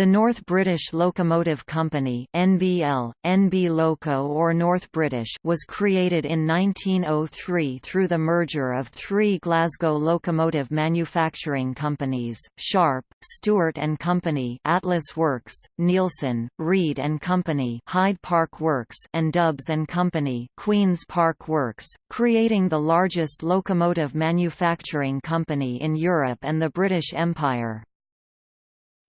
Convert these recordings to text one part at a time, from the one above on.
The North British Locomotive Company (NBL, NB Loco or North British) was created in 1903 through the merger of three Glasgow locomotive manufacturing companies: Sharp, Stewart and Company, Atlas Works, Neilson, Reid and Company, Hyde Park Works, and Dubs and Company, Queens Park Works, creating the largest locomotive manufacturing company in Europe and the British Empire.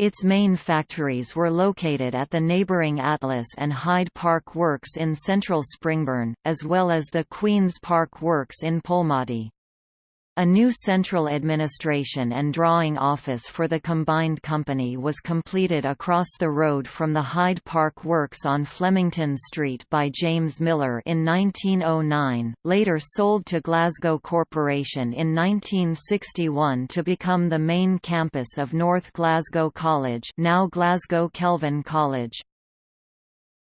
Its main factories were located at the neighbouring Atlas and Hyde Park Works in central Springburn, as well as the Queen's Park Works in Polmadie. A new central administration and drawing office for the combined company was completed across the road from the Hyde Park Works on Flemington Street by James Miller in 1909, later sold to Glasgow Corporation in 1961 to become the main campus of North Glasgow College now Glasgow Kelvin College.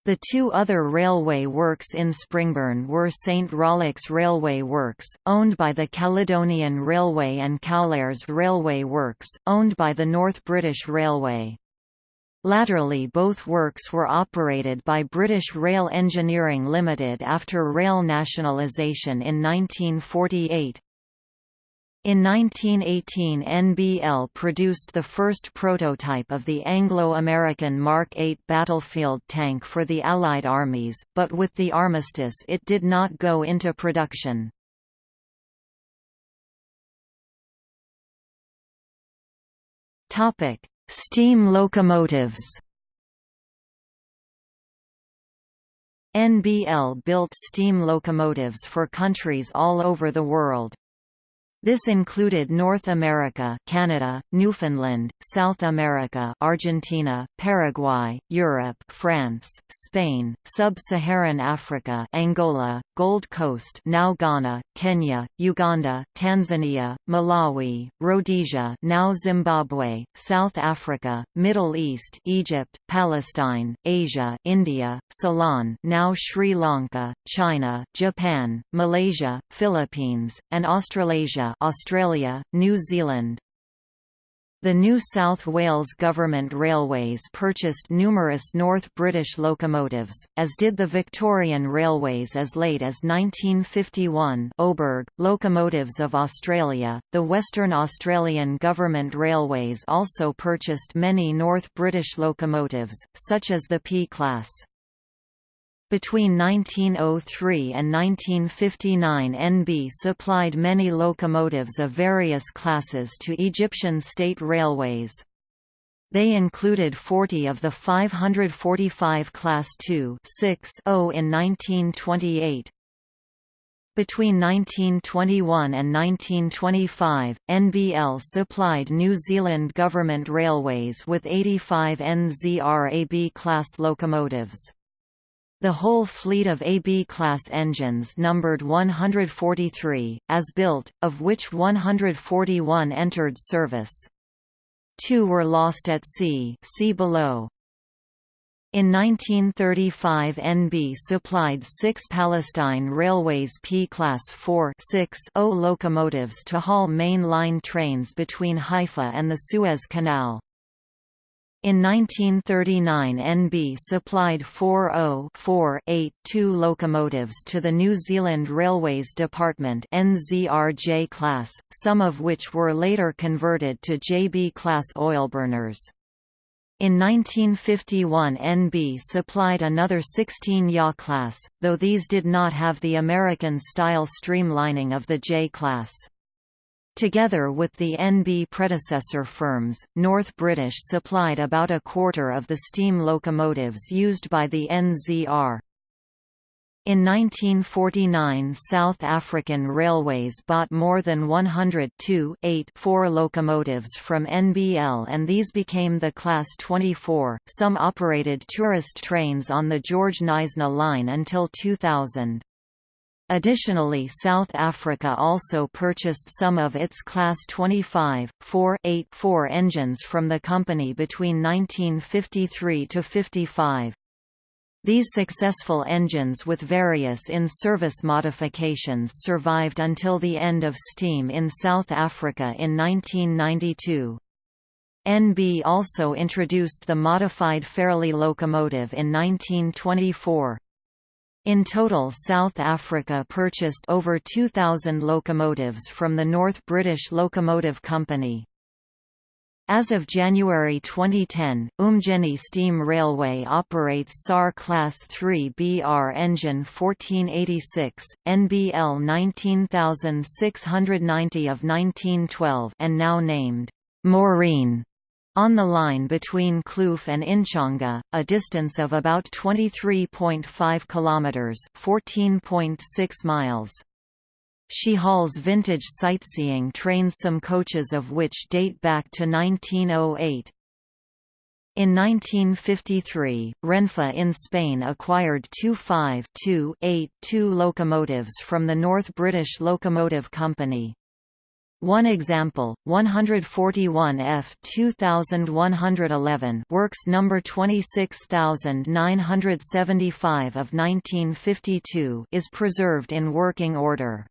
The two other railway works in Springburn were St Rollox Railway Works, owned by the Caledonian Railway and Cowlairs Railway Works, owned by the North British Railway. Laterally both works were operated by British Rail Engineering Limited after rail nationalisation in 1948. In 1918 NBL produced the first prototype of the Anglo-American Mark 8 battlefield tank for the Allied armies, but with the armistice it did not go into production. Steam locomotives NBL built steam locomotives for countries all over the world. This included North America Canada, Newfoundland, South America Argentina, Paraguay, Europe France, Spain, Sub-Saharan Africa Angola, Gold Coast now Ghana, Kenya, Uganda, Tanzania, Malawi, Rhodesia now Zimbabwe, South Africa, Middle East Egypt, Palestine, Asia India, Ceylon now Sri Lanka, China, Japan, Malaysia, Philippines, and Australasia Australia, New Zealand. The New South Wales Government Railways purchased numerous North British locomotives, as did the Victorian Railways as late as 1951 Oberg, Locomotives of Australia. The Western Australian Government Railways also purchased many North British locomotives, such as the P-class. Between 1903 and 1959 NB supplied many locomotives of various classes to Egyptian state railways. They included 40 of the 545 Class II 6 in 1928. Between 1921 and 1925, NBL supplied New Zealand Government Railways with 85 NZRAB class locomotives. The whole fleet of AB-class engines numbered 143, as built, of which 141 entered service. Two were lost at sea see below. In 1935 NB supplied six Palestine Railways P-Class 4-6-0 locomotives to haul main line trains between Haifa and the Suez Canal. In 1939 NB supplied 40-4-8-2 locomotives to the New Zealand Railways Department NZRJ class, some of which were later converted to JB class oilburners. In 1951 NB supplied another 16 YA class, though these did not have the American-style streamlining of the J class. Together with the NB predecessor firms, North British supplied about a quarter of the steam locomotives used by the NZR. In 1949 South African Railways bought more than 100 4 locomotives from NBL and these became the Class 24. Some operated tourist trains on the George Knysna line until 2000. Additionally South Africa also purchased some of its Class 25, 4 8 4 engines from the company between 1953–55. These successful engines with various in-service modifications survived until the end of steam in South Africa in 1992. NB also introduced the modified Fairlie locomotive in 1924. In total South Africa purchased over 2,000 locomotives from the North British Locomotive Company. As of January 2010, Umgeni Steam Railway operates SAR Class 3 BR engine 1486, NBL 19690 of 1912 and now named Maureen on the line between Kloof and Inchanga, a distance of about 23.5 kilometers, 14.6 miles. She hauls vintage sightseeing trains some coaches of which date back to 1908. In 1953, Renfe in Spain acquired two 5-2-8-2 locomotives from the North British Locomotive Company. One example, 141 F 2111 works number 26975 of 1952 is preserved in working order.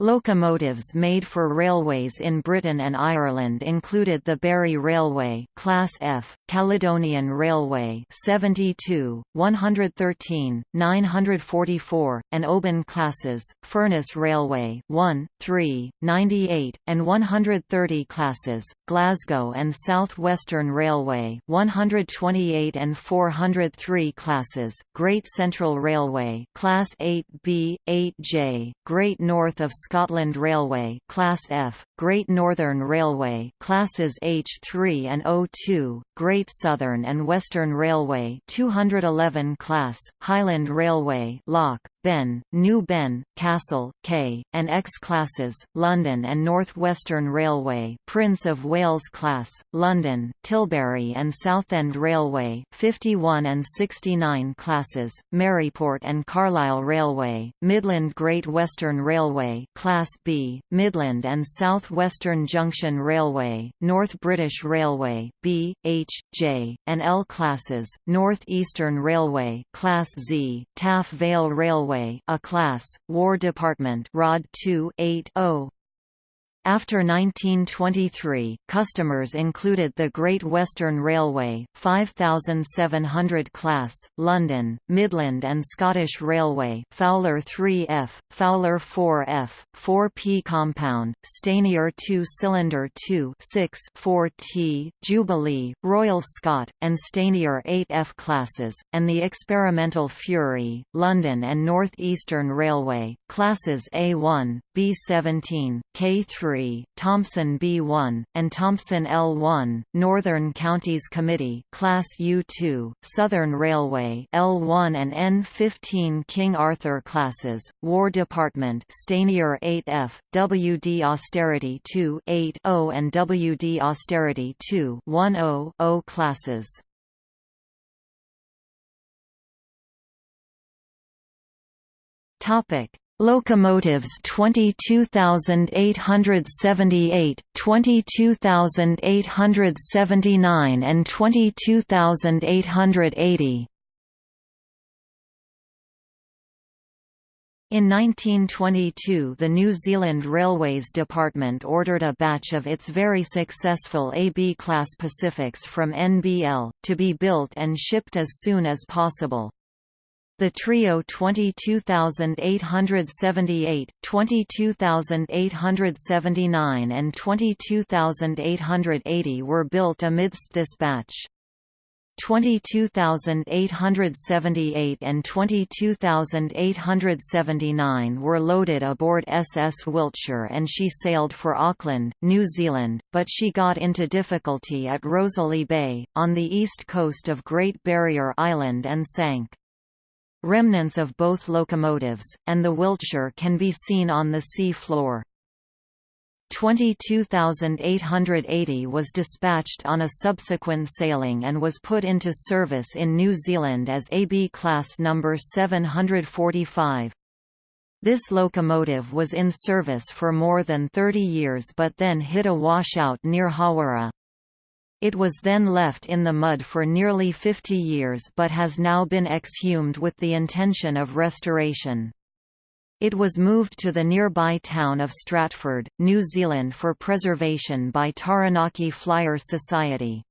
Locomotives made for railways in Britain and Ireland included the Barry Railway Class F, Caledonian Railway 72, 113, 944, and Oban classes, Furness Railway 1, 3, 98, and 130 classes, Glasgow and South Western Railway 128 and 403 classes, Great Central Railway Class 8B, 8J, Great North of Scotland Railway Class F, Great Northern Railway Classes H3 and O2, Great Southern and Western Railway 211 class, Highland Railway Loch, Ben, New Ben, Castle, K, and X classes, London and North Western Railway Prince of Wales class, London, Tilbury and Southend Railway 51 and 69 classes, Maryport and Carlisle Railway, Midland Great Western Railway Class B, Midland and South Western Junction Railway, North British Railway B, H, J, and L classes, North Eastern Railway Class Z, Taff Vale Railway Railway a class, War Department Rod 2 8 0 after 1923, customers included the Great Western Railway, 5700 class, London, Midland and Scottish Railway, Fowler 3F, Fowler 4F, 4P compound, Stanier 2-cylinder 2 6 4T, Jubilee, Royal Scot, and Stanier 8F classes, and the experimental Fury, London and North Eastern Railway, classes A1, B17, K3 Thompson B1, and Thompson L1, Northern Counties Committee Class U2, Southern Railway L1 and N15 King Arthur classes, War Department Stanier 8F, WD Austerity 2 8 0 and WD Austerity 2 10 0 classes. Topic Locomotives 22878, 22879 and 22880. In 1922 the New Zealand Railways Department ordered a batch of its very successful AB-class Pacifics from NBL, to be built and shipped as soon as possible. The trio 22878, 22879 and 22880 were built amidst this batch. 22878 and 22879 were loaded aboard SS Wiltshire and she sailed for Auckland, New Zealand, but she got into difficulty at Rosalie Bay, on the east coast of Great Barrier Island and sank. Remnants of both locomotives, and the Wiltshire can be seen on the sea floor. 22,880 was dispatched on a subsequent sailing and was put into service in New Zealand as AB class number 745. This locomotive was in service for more than 30 years but then hit a washout near Hawera. It was then left in the mud for nearly 50 years but has now been exhumed with the intention of restoration. It was moved to the nearby town of Stratford, New Zealand for preservation by Taranaki Flyer Society.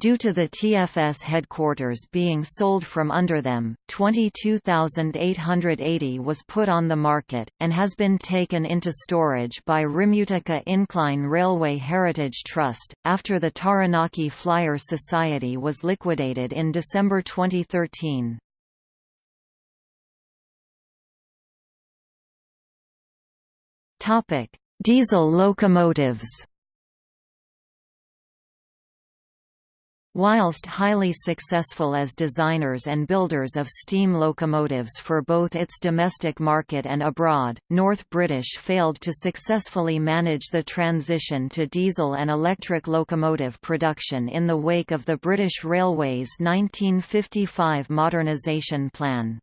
Due to the TFS headquarters being sold from under them, 22,880 was put on the market, and has been taken into storage by Rimutaka Incline Railway Heritage Trust, after the Taranaki Flyer Society was liquidated in December 2013. Diesel locomotives Whilst highly successful as designers and builders of steam locomotives for both its domestic market and abroad, North British failed to successfully manage the transition to diesel and electric locomotive production in the wake of the British Railways 1955 modernisation plan.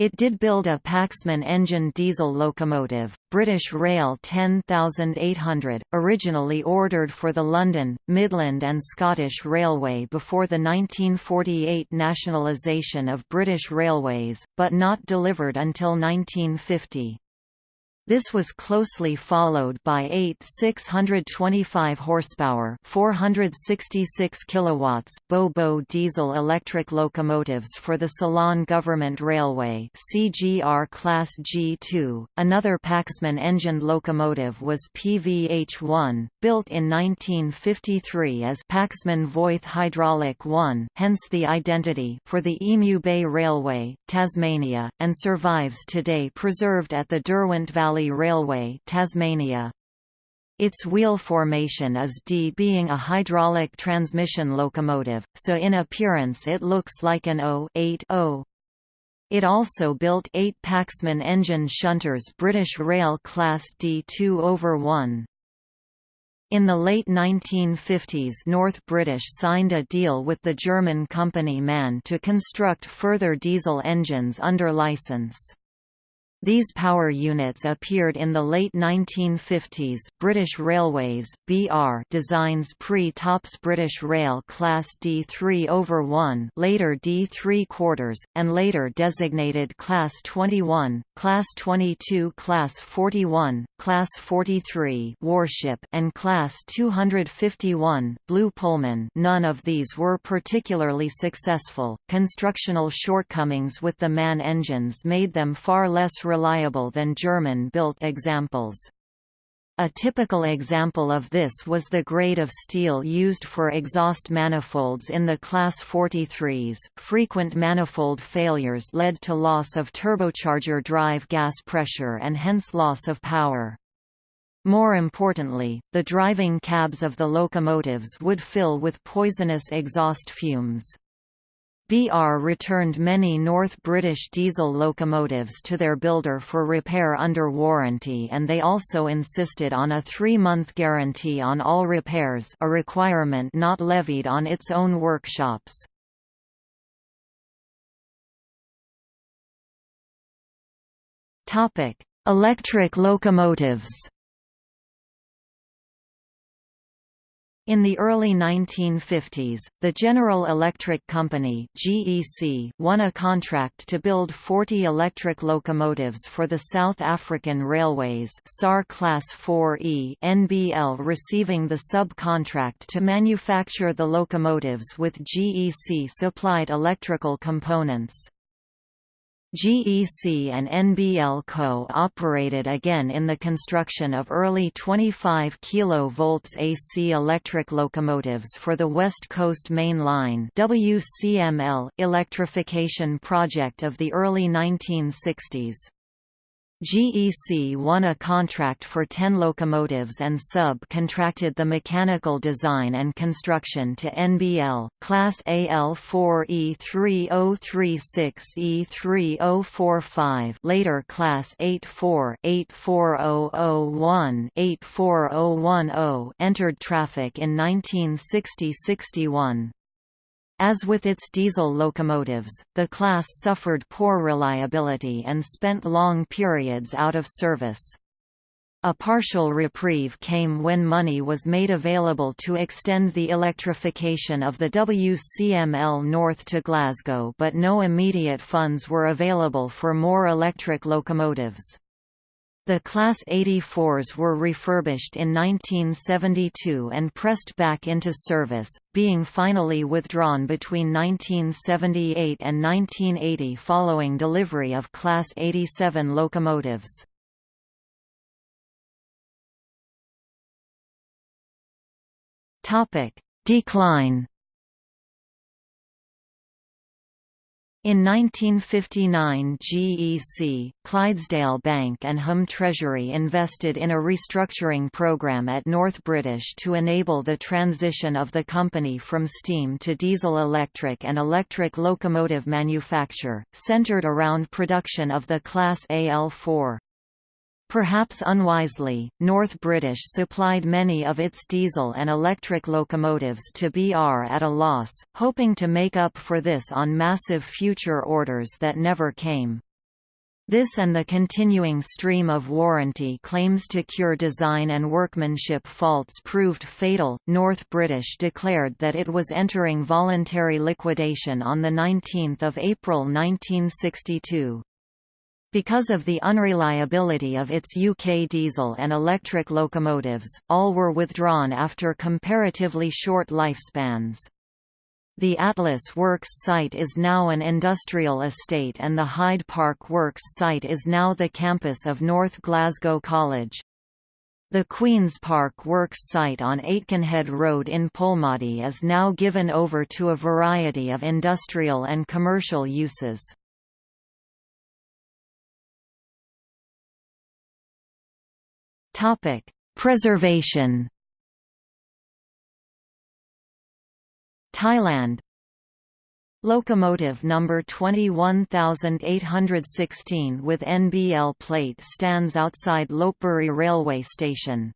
It did build a Paxman engine diesel locomotive, British Rail 10800, originally ordered for the London, Midland and Scottish Railway before the 1948 nationalisation of British Railways, but not delivered until 1950. This was closely followed by eight 625 horsepower, 466 kilowatts Bo-Bo diesel-electric locomotives for the Ceylon Government Railway (CGR Class G2). Another Paxman engined locomotive was PVH-1, built in 1953 as Paxman Voith Hydraulic 1, hence the identity, for the Emu Bay Railway, Tasmania, and survives today preserved at the Derwent Valley Valley Railway Tasmania. Its wheel formation is D being a hydraulic transmission locomotive, so in appearance it looks like an O-8O. It also built eight Paxman engine shunters British Rail Class D2 over 1. In the late 1950s North British signed a deal with the German company MAN to construct further diesel engines under license. These power units appeared in the late 1950s. British Railways (BR) designs pre-tops British Rail Class D3 over 1, later D3 quarters, and later designated Class 21, Class 22, Class 41, Class 43 warship, and Class 251 Blue Pullman. None of these were particularly successful. Constructional shortcomings with the MAN engines made them far less reliable than German-built examples. A typical example of this was the grade of steel used for exhaust manifolds in the Class 43s. Frequent manifold failures led to loss of turbocharger drive gas pressure and hence loss of power. More importantly, the driving cabs of the locomotives would fill with poisonous exhaust fumes. BR returned many North British diesel locomotives to their builder for repair under warranty and they also insisted on a three-month guarantee on all repairs a requirement not levied on its own workshops. Electric locomotives In the early 1950s, the General Electric Company (GEC) won a contract to build 40 electric locomotives for the South African Railways (SAR Class 4E), NBL receiving the subcontract to manufacture the locomotives with GEC supplied electrical components. GEC and NBL Co. operated again in the construction of early 25 kV AC electric locomotives for the West Coast Main Line WCML electrification project of the early 1960s. GEC won a contract for 10 locomotives and sub-contracted the mechanical design and construction to NBL, Class AL4E3036E3045 later Class 84 84001 84010 entered traffic in 1960–61. As with its diesel locomotives, the class suffered poor reliability and spent long periods out of service. A partial reprieve came when money was made available to extend the electrification of the WCML north to Glasgow but no immediate funds were available for more electric locomotives. The Class 84s were refurbished in 1972 and pressed back into service, being finally withdrawn between 1978 and 1980 following delivery of Class 87 locomotives. Decline. In 1959 GEC, Clydesdale Bank and Home Treasury invested in a restructuring program at North British to enable the transition of the company from steam to diesel-electric and electric locomotive manufacture, centred around production of the Class AL4. Perhaps unwisely, North British supplied many of its diesel and electric locomotives to BR at a loss, hoping to make up for this on massive future orders that never came. This and the continuing stream of warranty claims to cure design and workmanship faults proved fatal. North British declared that it was entering voluntary liquidation on 19 April 1962. Because of the unreliability of its UK diesel and electric locomotives, all were withdrawn after comparatively short lifespans. The Atlas Works site is now an industrial estate and the Hyde Park Works site is now the campus of North Glasgow College. The Queen's Park Works site on Aitkenhead Road in Polmadie is now given over to a variety of industrial and commercial uses. Topic: Preservation. Thailand Locomotive number 21816 with NBL plate stands outside Lopburi railway station.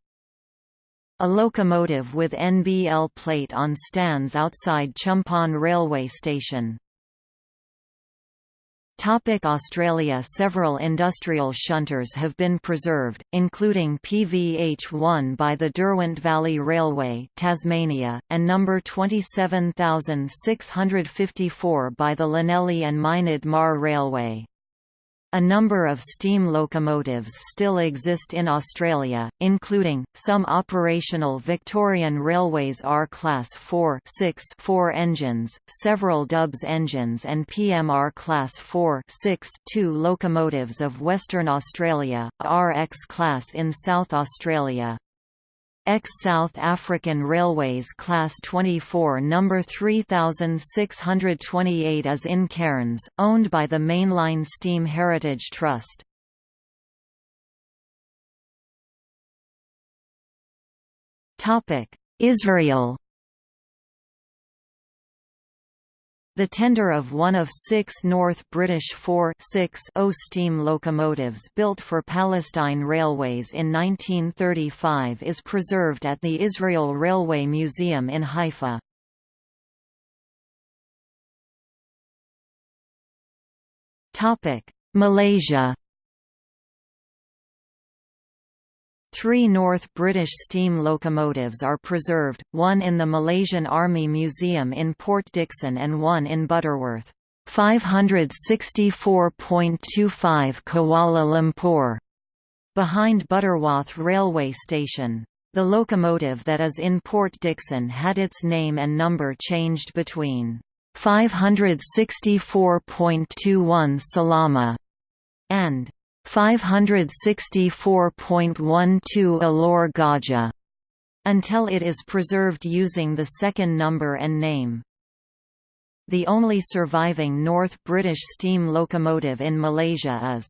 A locomotive with NBL plate on stands outside Chumphon railway station. Topic Australia Several industrial shunters have been preserved, including PVH1 by the Derwent Valley Railway Tasmania, and number 27654 by the Llanelli and Mynydd Mawr Railway. A number of steam locomotives still exist in Australia, including, some operational Victorian Railways R-Class 4 6 4 engines, several Dubs engines and PMR Class 4 6 2 locomotives of Western Australia, RX Class in South Australia, Ex-South African Railways Class 24 No. 3628 is in Cairns, owned by the Mainline Steam Heritage Trust. Israel The tender of one of six North British 4-6-0 steam locomotives built for Palestine Railways in 1935 is preserved at the Israel Railway Museum in Haifa. Malaysia Three North British steam locomotives are preserved, one in the Malaysian Army Museum in Port Dickson and one in Butterworth. 564.25 Kuala Lumpur, behind Butterworth railway station. The locomotive that is in Port Dickson had its name and number changed between 564.21 Salama and 564.12 Alor Gajah until it is preserved using the second number and name. The only surviving North British steam locomotive in Malaysia is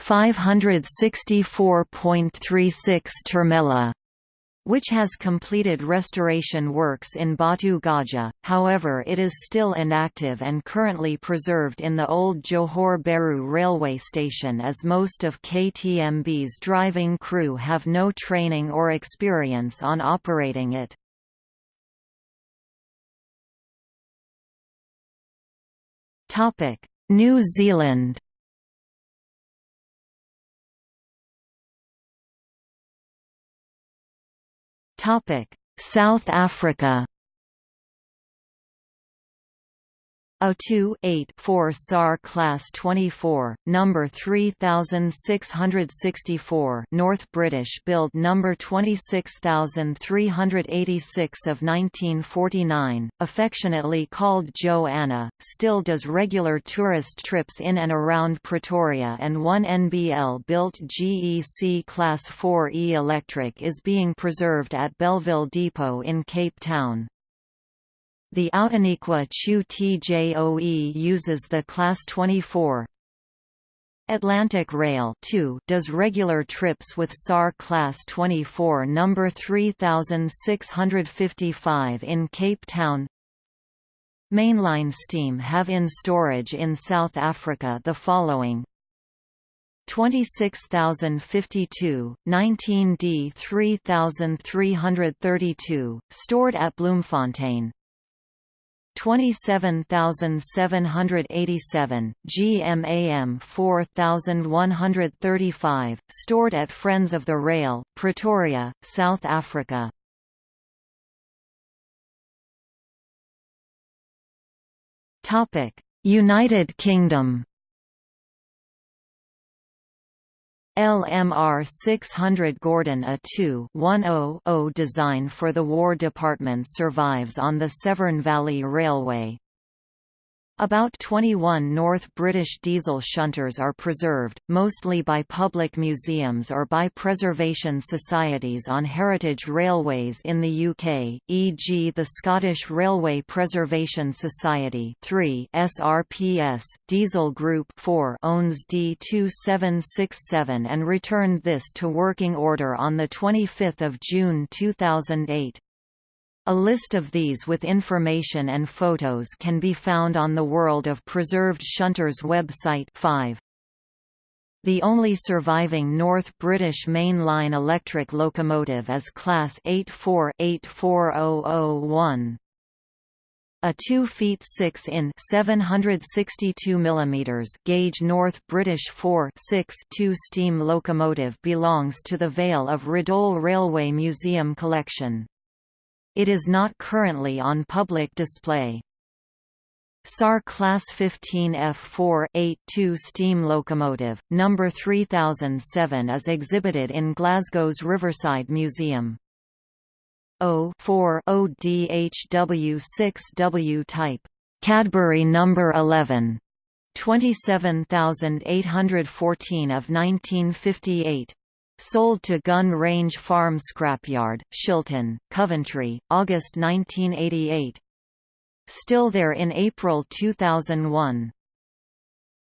564.36 Termela which has completed restoration works in Batu Gajah, however it is still inactive and currently preserved in the old Johor Bahru railway station as most of KTMB's driving crew have no training or experience on operating it. New Zealand South Africa A2 8 4 SAR Class 24, number 3664 North British build number 26386 of 1949, affectionately called Joanna, still does regular tourist trips in and around Pretoria and one NBL-built GEC Class 4E electric is being preserved at Bellville Depot in Cape Town. The Outeniqua Choo Tjoe uses the Class 24 Atlantic Rail 2 does regular trips with SAR Class 24 number 3655 in Cape Town. Mainline steam have in storage in South Africa the following. 26052, 19D 3332, stored at Bloemfontein 27787 GMAM 4135 stored at Friends of the Rail Pretoria South Africa. United Kingdom LMR 600 Gordon A 2-10-0 design for the War Department survives on the Severn Valley Railway. About 21 North British diesel shunters are preserved, mostly by public museums or by preservation societies on heritage railways in the UK, e.g. the Scottish Railway Preservation Society 3 SRPS, Diesel Group 4 owns D2767 and returned this to working order on 25 June 2008. A list of these with information and photos can be found on the World of Preserved Shunters website 5. The only surviving North British Main Line electric locomotive is Class 84-84001. A 2 feet 6 in 762 mm gauge North British 4 6 2 steam locomotive belongs to the Vale of Rheidol Railway Museum collection. It is not currently on public display. SAR Class 15 F4-8-2 steam locomotive, number 3007 is exhibited in Glasgow's Riverside Museum. O4 ODHW6W type, Cadbury number 11, 27814 of 1958. Sold to Gun Range Farm Scrapyard, Shilton, Coventry, August 1988. Still there in April 2001.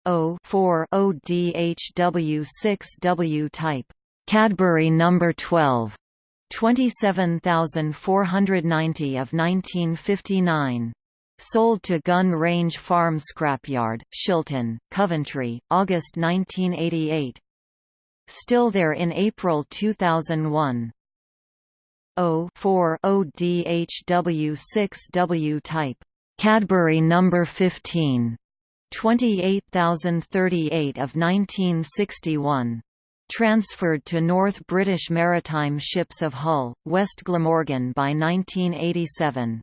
O4 ODHW6W type. Cadbury number 12. 27490 of 1959. Sold to Gun Range Farm Scrapyard, Shilton, Coventry, August 1988 still there in April 2001. O4 ODHW6W type Cadbury number 15 28038 of 1961 transferred to North British Maritime Ships of Hull, West Glamorgan by 1987.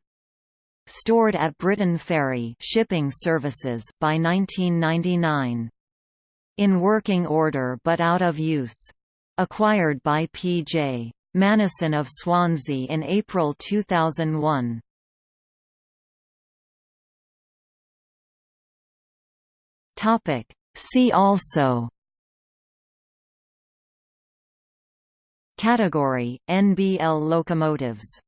Stored at Briton Ferry Shipping Services by 1999 in working order but out of use. Acquired by P.J. Manison of Swansea in April 2001. See also Category, NBL locomotives